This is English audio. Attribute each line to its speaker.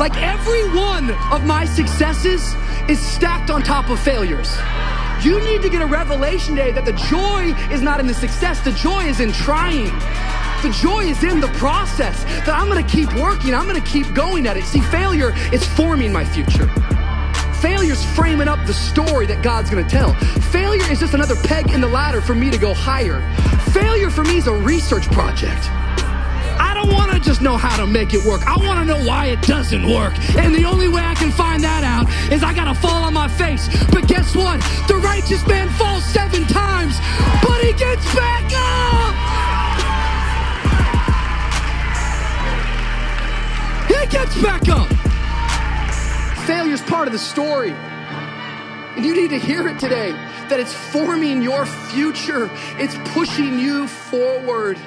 Speaker 1: Like every one of my successes is stacked on top of failures. You need to get a revelation today that the joy is not in the success, the joy is in trying. The joy is in the process that I'm gonna keep working, I'm gonna keep going at it. See, failure is forming my future. Failure's framing up the story that God's gonna tell. Failure is just another peg in the ladder for me to go higher. Failure for me is a research project. Just know how to make it work. I wanna know why it doesn't work. And the only way I can find that out is I gotta fall on my face. But guess what? The righteous man falls seven times, but he gets back up! He gets back up! Failure's part of the story. And you need to hear it today that it's forming your future, it's pushing you forward.